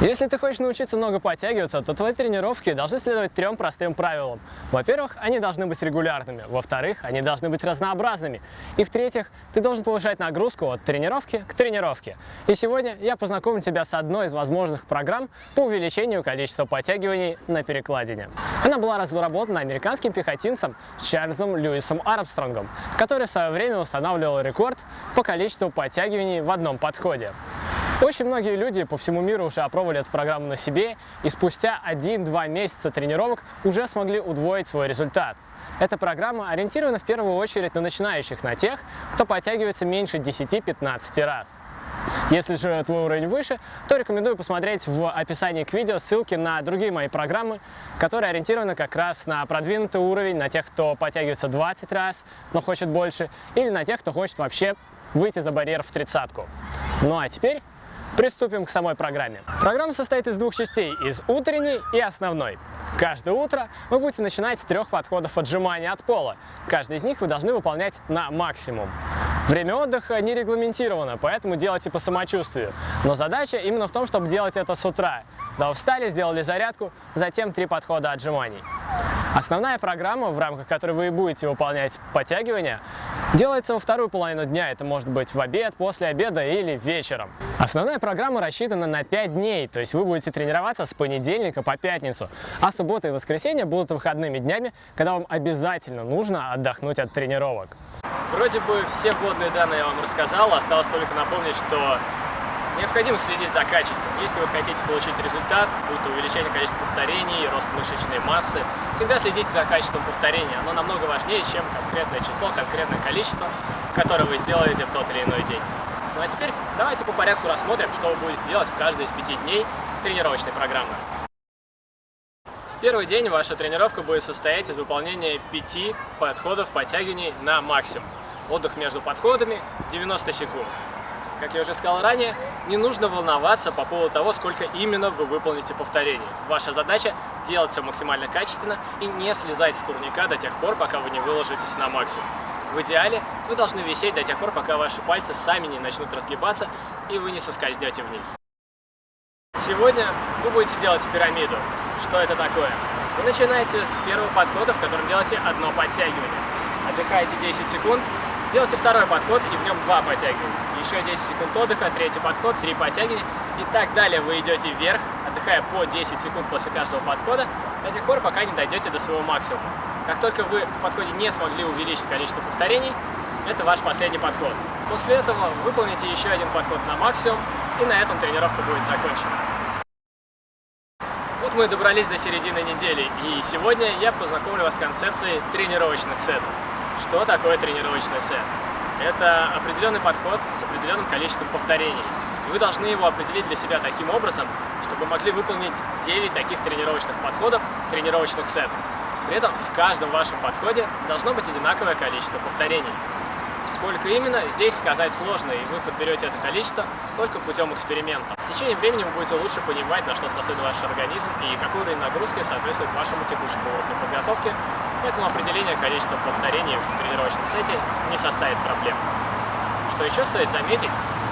Если ты хочешь научиться много подтягиваться, то твои тренировки должны следовать трем простым правилам. Во-первых, они должны быть регулярными. Во-вторых, они должны быть разнообразными. И в-третьих, ты должен повышать нагрузку от тренировки к тренировке. И сегодня я познакомлю тебя с одной из возможных программ по увеличению количества подтягиваний на перекладине. Она была разработана американским пехотинцем Чарльзом Льюисом Армстронгом, который в свое время устанавливал рекорд по количеству подтягиваний в одном подходе. Очень многие люди по всему миру уже опробовали эту программу на себе и спустя 1-2 месяца тренировок уже смогли удвоить свой результат. Эта программа ориентирована в первую очередь на начинающих, на тех, кто подтягивается меньше 10-15 раз. Если же твой уровень выше, то рекомендую посмотреть в описании к видео ссылки на другие мои программы, которые ориентированы как раз на продвинутый уровень, на тех, кто подтягивается 20 раз, но хочет больше, или на тех, кто хочет вообще выйти за барьер в тридцатку. Ну а теперь Приступим к самой программе. Программа состоит из двух частей, из утренней и основной. Каждое утро вы будете начинать с трех подходов отжимания от пола. Каждый из них вы должны выполнять на максимум. Время отдыха не регламентировано, поэтому делайте по самочувствию. Но задача именно в том, чтобы делать это с утра. Да, встали, сделали зарядку, затем три подхода отжиманий. Основная программа, в рамках которой вы будете выполнять подтягивания, делается во вторую половину дня. Это может быть в обед, после обеда или вечером. Основная программа рассчитана на 5 дней, то есть вы будете тренироваться с понедельника по пятницу, а суббота и воскресенье будут выходными днями, когда вам обязательно нужно отдохнуть от тренировок. Вроде бы все вводные данные я вам рассказал, осталось только напомнить, что Необходимо следить за качеством. Если вы хотите получить результат, будь увеличение количества повторений, рост мышечной массы, всегда следите за качеством повторения. Оно намного важнее, чем конкретное число, конкретное количество, которое вы сделаете в тот или иной день. Ну а теперь давайте по порядку рассмотрим, что вы будете делать в каждый из пяти дней тренировочной программы. В первый день ваша тренировка будет состоять из выполнения пяти подходов подтягиваний на максимум. Отдых между подходами 90 секунд. Как я уже сказал ранее, не нужно волноваться по поводу того, сколько именно вы выполните повторений. Ваша задача делать все максимально качественно и не слезать с турника до тех пор, пока вы не выложитесь на максимум. В идеале вы должны висеть до тех пор, пока ваши пальцы сами не начнут разгибаться и вы не соскользнете вниз. Сегодня вы будете делать пирамиду. Что это такое? Вы начинаете с первого подхода, в котором делаете одно подтягивание. Отдыхаете 10 секунд, делаете второй подход и в нем два подтягивания еще 10 секунд отдыха, третий подход, три подтягивания и так далее. Вы идете вверх, отдыхая по 10 секунд после каждого подхода, до тех пор, пока не дойдете до своего максимума. Как только вы в подходе не смогли увеличить количество повторений, это ваш последний подход. После этого выполните еще один подход на максимум, и на этом тренировка будет закончена. Вот мы добрались до середины недели, и сегодня я познакомлю вас с концепцией тренировочных сетов. Что такое тренировочный сет? Это определенный подход с определенным количеством повторений. И вы должны его определить для себя таким образом, чтобы могли выполнить 9 таких тренировочных подходов, тренировочных сетов. При этом в каждом вашем подходе должно быть одинаковое количество повторений. Сколько именно, здесь сказать сложно, и вы подберете это количество только путем эксперимента. В течение времени вы будете лучше понимать, на что способен ваш организм и какой уровень нагрузки соответствует вашему текущему уровню подготовки, поэтому определение количества повторений в тренировочном сете не составит проблем. Что еще стоит заметить,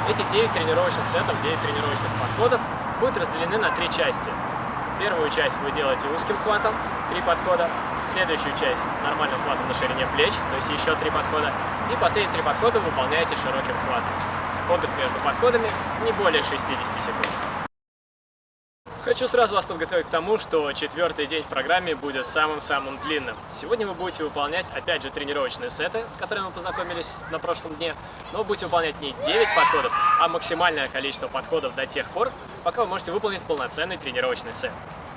эти 9 тренировочных сетов, 9 тренировочных подходов будут разделены на три части. Первую часть вы делаете узким хватом, три подхода, следующую часть нормальным хватом на ширине плеч, то есть еще три подхода, и последние три подхода выполняете широким хватом. Отдых между подходами не более 60 секунд. Хочу сразу вас подготовить к тому, что четвертый день в программе будет самым-самым длинным. Сегодня вы будете выполнять, опять же, тренировочные сеты, с которыми мы познакомились на прошлом дне, но вы будете выполнять не 9 подходов, а максимальное количество подходов до тех пор, пока вы можете выполнить полноценный тренировочный сет.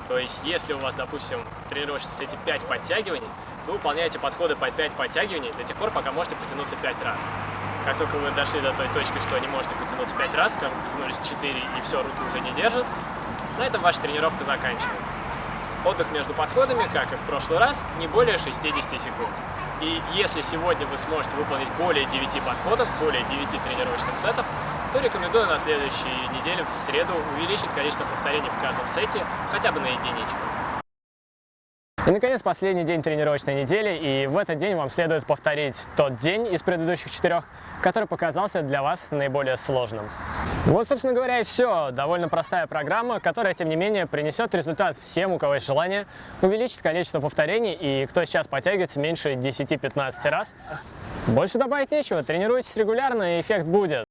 То есть, если у вас, допустим, в тренировочном сете 5 подтягиваний, вы выполняете подходы по 5 подтягиваний до тех пор, пока можете потянуться 5 раз. Как только вы дошли до той точки, что не можете потянуться 5 раз, скажем, потянулись 4 и все, руки уже не держат, на этом ваша тренировка заканчивается. Отдых между подходами, как и в прошлый раз, не более 60 секунд. И если сегодня вы сможете выполнить более 9 подходов, более 9 тренировочных сетов, то рекомендую на следующей неделе в среду увеличить количество повторений в каждом сете хотя бы на единичку. И, наконец, последний день тренировочной недели, и в этот день вам следует повторить тот день из предыдущих четырех, который показался для вас наиболее сложным. Вот, собственно говоря, и все. Довольно простая программа, которая, тем не менее, принесет результат всем, у кого есть желание увеличить количество повторений, и кто сейчас подтягивается меньше 10-15 раз. Больше добавить нечего, тренируйтесь регулярно, и эффект будет.